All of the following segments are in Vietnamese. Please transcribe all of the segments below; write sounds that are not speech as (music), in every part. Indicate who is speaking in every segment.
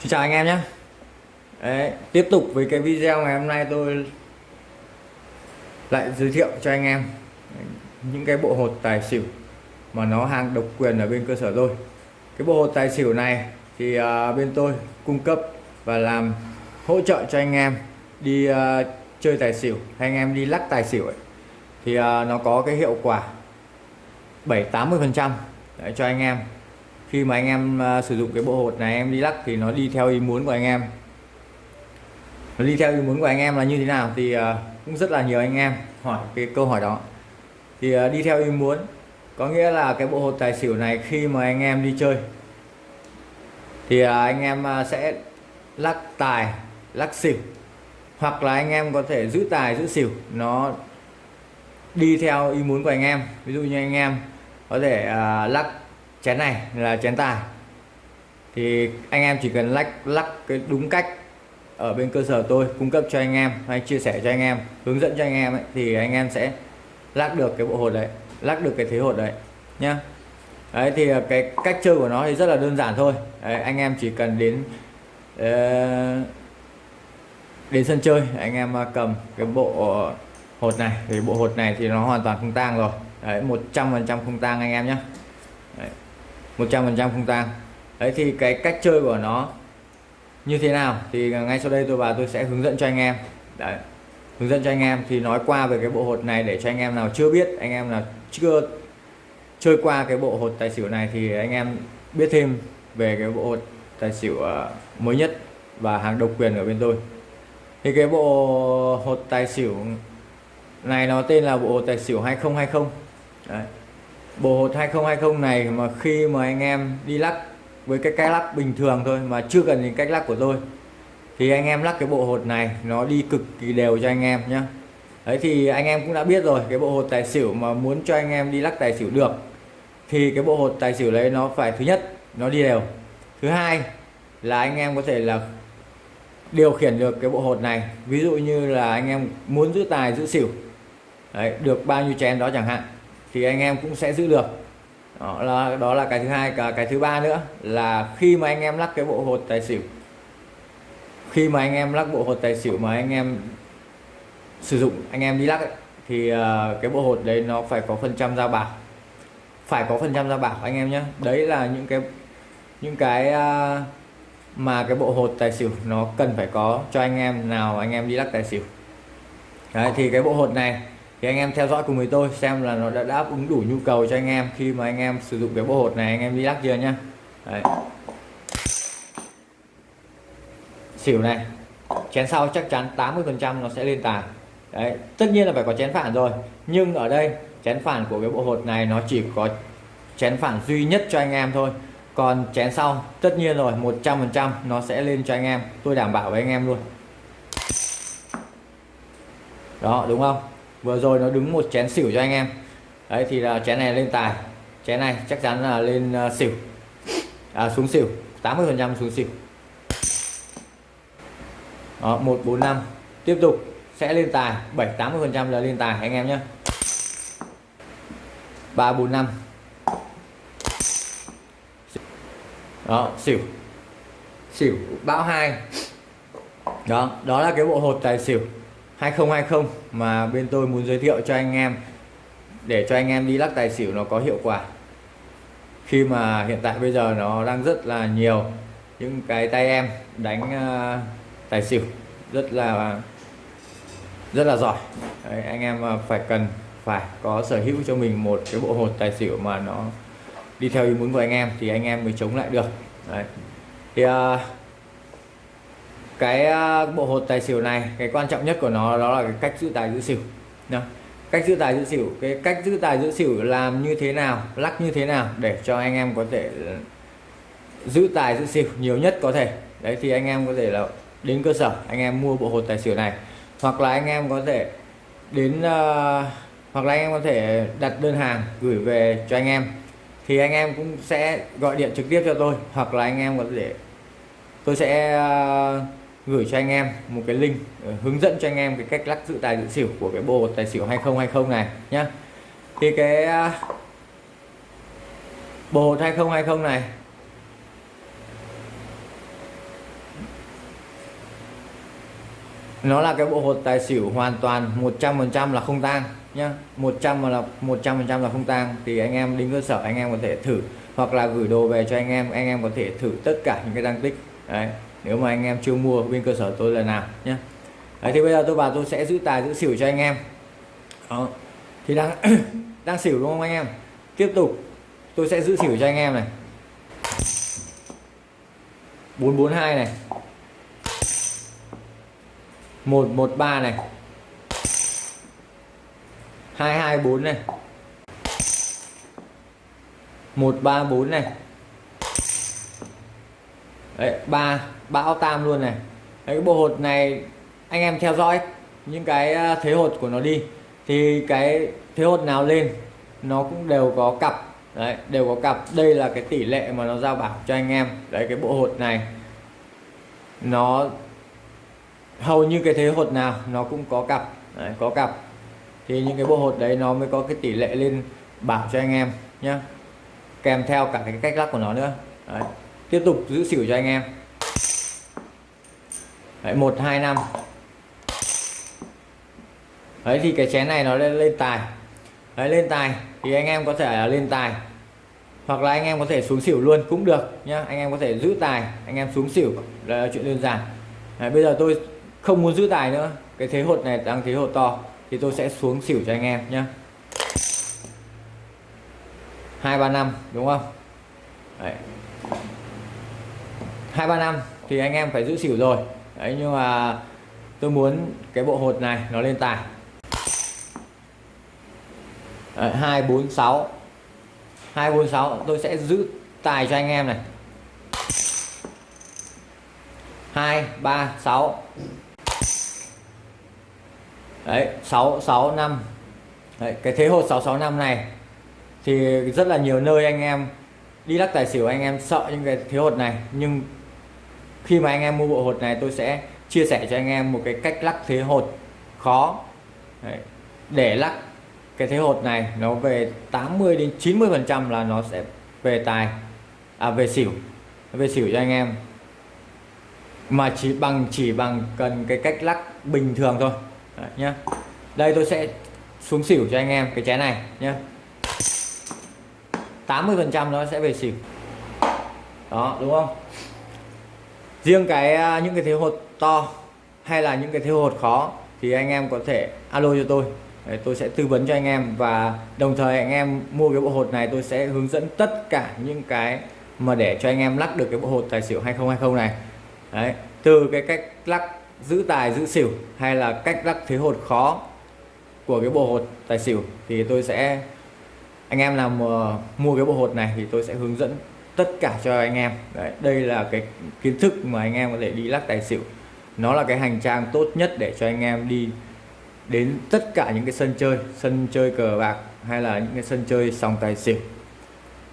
Speaker 1: Xin chào anh em nhé. Đấy, Tiếp tục với cái video ngày hôm nay tôi lại giới thiệu cho anh em những cái bộ hột tài xỉu mà nó hàng độc quyền ở bên cơ sở tôi. Cái bộ hột tài xỉu này thì uh, bên tôi cung cấp và làm hỗ trợ cho anh em đi uh, chơi tài xỉu hay anh em đi lắc tài xỉu ấy. thì uh, nó có cái hiệu quả 7 80 phần trăm cho anh em khi mà anh em uh, sử dụng cái bộ hột này em đi lắc thì nó đi theo ý muốn của anh em. Nó đi theo ý muốn của anh em là như thế nào thì uh, cũng rất là nhiều anh em hỏi cái câu hỏi đó. Thì uh, đi theo ý muốn có nghĩa là cái bộ hột tài xỉu này khi mà anh em đi chơi thì uh, anh em uh, sẽ lắc tài lắc xỉu hoặc là anh em có thể giữ tài giữ xỉu nó đi theo ý muốn của anh em. Ví dụ như anh em có thể uh, lắc chén này là chén tài. Thì anh em chỉ cần lắc lắc cái đúng cách ở bên cơ sở tôi cung cấp cho anh em hay chia sẻ cho anh em hướng dẫn cho anh em ấy, thì anh em sẽ lắc được cái bộ hột đấy lắc được cái thế hột đấy nhá. Đấy thì ờ, cái cách chơi của nó thì rất là đơn giản thôi. Đấy, anh em chỉ cần đến uh, đến sân chơi anh em ờ, cầm cái bộ hột này. Thì bộ hột này thì nó hoàn toàn không tang rồi. Đấy 100% không tang anh em nhé 100% không tang đấy, thì cái cách chơi của nó như thế nào thì ngay sau đây tôi và tôi sẽ hướng dẫn cho anh em. Đấy, hướng dẫn cho anh em thì nói qua về cái bộ hột này để cho anh em nào chưa biết, anh em nào chưa chơi qua cái bộ hột tài xỉu này thì anh em biết thêm về cái bộ hột tài xỉu ờ, mới nhất và hàng độc quyền ở bên tôi. Thì cái bộ hột tài xỉu này nó tên là bộ hột tài xỉu 2020 Đấy bộ hột 2020 này mà khi mà anh em đi lắc với cái cách lắc bình thường thôi mà chưa cần đến cách lắc của tôi thì anh em lắc cái bộ hột này nó đi cực kỳ đều cho anh em nhé đấy thì anh em cũng đã biết rồi cái bộ hột tài xỉu mà muốn cho anh em đi lắc tài xỉu được thì cái bộ hột tài xỉu đấy nó phải thứ nhất nó đi đều. Thứ hai là anh em có thể là điều khiển được cái bộ hột này. Ví dụ như là anh em muốn giữ tài giữ xỉu đấy, được bao nhiêu chén đó chẳng hạn thì anh em cũng sẽ giữ được. Đó là đó là cái thứ hai cả cái thứ ba nữa là khi mà anh em lắc cái bộ hột tài xỉu khi mà anh em lắc bộ hột tài xỉu mà anh em sử dụng anh em đi lắc ấy, thì ờ, cái bộ hột đấy nó phải có phần trăm ra bảo. Phải có phần trăm ra bảo anh em nhé đấy là những cái những cái ờ, mà cái bộ hột tài xỉu nó cần phải có cho anh em nào anh em đi lắc tài xỉu. Đấy, thì cái bộ hột này thì anh em theo dõi cùng với tôi xem là nó đã đáp ứng đủ nhu cầu cho anh em khi mà anh em sử dụng cái bộ hột này, anh em đi lắc chưa nhá. Đấy. xỉu này, chén sau chắc chắn 80 phần trăm nó sẽ lên tài đấy, tất nhiên là phải có chén phản rồi, nhưng ở đây chén phản của cái bộ hột này nó chỉ có chén phản duy nhất cho anh em thôi. Còn chén sau, tất nhiên rồi 100 phần trăm nó sẽ lên cho anh em. Tôi đảm bảo với anh em luôn. Đó, đúng không? Vừa rồi nó đứng một chén xỉu cho anh em. Đấy thì là chén này lên tài. Chén này chắc chắn là lên ờ, xỉu. À, xuống xỉu. 80 phần trăm xuống xỉu. Đó, 145 tiếp tục sẽ lên tài. 7 80 phần trăm là lên tài anh em nhé. 345 đó xỉu. Xỉu bão hai. Đó đó là cái bộ hột tài xỉu. 2020 mà bên tôi muốn giới thiệu cho anh em để cho anh em đi lắc tài xỉu nó có hiệu quả. Khi mà hiện tại bây giờ nó đang rất là nhiều những cái tay em đánh uh, tài xỉu rất là rất là giỏi. Đấy, anh em ờ, phải cần phải có sở hữu cho mình một cái bộ hột tài xỉu mà nó đi theo ý muốn của anh em thì anh em mới chống lại được. Đấy. thì uh, cái à, bộ hột tài xỉu này cái quan trọng nhất của nó đó là cái cách giữ tài giữ xỉu Đó. cách giữ tài giữ xỉu cái cách giữ tài giữ xỉu làm như thế nào lắc như thế nào để cho anh em có thể giữ tài giữ xỉu nhiều nhất có thể. Đấy thì anh em có thể là đến cơ sở anh em mua bộ hột tài xỉu này. Hoặc là anh em có thể đến uh, hoặc là anh em có thể đặt đơn hàng gửi về cho anh em. Thì anh em cũng sẽ gọi điện trực tiếp cho tôi hoặc là anh em có thể tôi sẽ uh, gửi cho anh em một cái link ờ, hướng dẫn cho anh em cái cách lắc dự tài dự xỉu của cái bộ tài xỉu 2020 này nhá. Thì cái à, bộ 2020 này, nó là cái bộ hột tài xỉu hoàn toàn 100% là không tang nhá. 100 là 100% là không tang. Thì anh em đến cơ sở, anh em có thể thử hoặc là gửi đồ về cho anh em anh em có thể thử tất cả những cái tăng tích. Đấy nếu mà anh em chưa mua bên cơ sở tôi lần nào nhé đấy, thì bây giờ tôi vào tôi sẽ giữ tài giữ xỉu cho anh em. Đó. thì đang (coughs) đang xỉu đúng không anh em? Tiếp tục tôi sẽ giữ xỉu cho anh em này. 442 này. 113 này. 224 này. 134 này. Đấy, ba bão tam luôn này. Đấy, cái bộ hột này anh em theo dõi những cái ờ, thế hột của nó đi. Thì cái thế hột nào lên nó cũng đều có cặp. Đấy đều có cặp. Đây là cái tỷ lệ mà nó giao bảo cho anh em. Đấy cái bộ hột này nó hầu như cái thế hột nào nó cũng có cặp. Đấy, có cặp. Thì những cái bộ hột đấy nó mới có cái tỷ lệ lên bảo cho anh em nhé kèm theo cả cái cách lắc của nó nữa. Đấy tiếp tục giữ xỉu cho anh em. Đấy, 1 2 5 đấy thì cái chén này nó lên lên tài. Đấy lên tài. Thì anh em có thể là lên tài. Hoặc là anh em có thể xuống xỉu luôn cũng được nhá. Anh em có thể giữ tài anh em xuống xỉu. Là chuyện đơn giản. Đấy, bây giờ tôi không muốn giữ tài nữa. Cái thế hột này đang thế hột to. Thì tôi sẽ xuống xỉu cho anh em nhé hai ba năm đúng không? Đấy hai ba năm thì anh em phải giữ xỉu rồi. Đấy nhưng mà tôi muốn cái bộ hột này nó lên tài. Hai bốn sáu. Hai bốn sáu tôi sẽ giữ tài cho anh em này. Hai ba sáu. Đấy 665 đấy, cái thế hột 665 này thì rất là nhiều nơi anh em đi lắc tài xỉu anh em sợ những cái thế hột này. Nhưng khi mà anh em mua bộ hột này tôi sẽ chia sẻ cho anh em một cái cách lắc thế hột. Khó. Đấy, để lắc cái thế hột này nó về 80 đến 90 phần trăm là nó sẽ về tài. À về xỉu. Về xỉu cho anh em. Mà chỉ bằng chỉ bằng cần cái cách lắc bình thường thôi. Đấy, nhá. Đây tôi sẽ xuống xỉu cho anh em cái chén này nhé 80 phần trăm nó sẽ về xỉu. Đó đúng không? Riêng cái à, những cái thế hột to hay là những cái thế hột khó thì anh em có thể alo cho tôi. Đấy, tôi sẽ tư vấn cho anh em và đồng thời anh em mua cái bộ hột này tôi sẽ hướng dẫn tất cả những cái mà để cho anh em lắc được cái bộ hột tài xỉu 2020 này. Đấy, từ cái cách lắc giữ tài giữ xỉu hay là cách lắc thế hột khó của cái bộ hột tài xỉu thì tôi sẽ anh em nào mua cái bộ hột này thì tôi sẽ hướng dẫn tất cả cho anh em. Đấy, đây là cái kiến thức mà anh em có thể đi lắc tài xỉu. Nó là cái hành trang tốt nhất để cho anh em đi đến tất cả những cái sân chơi sân chơi cờ bạc hay là những cái sân chơi sòng tài xỉu.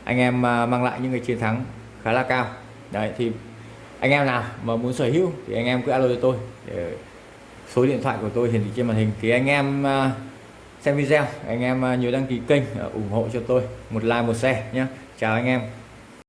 Speaker 1: Anh em à, mang lại những cái chiến thắng khá là cao. Đấy thì anh em nào mà muốn sở hữu thì anh em cứ alo cho tôi. Để số điện thoại của tôi hiển thị trên màn hình. Thì anh em à, xem video anh em à, nhớ đăng ký kênh ủng hộ cho tôi. Một like một share nhé chào anh em.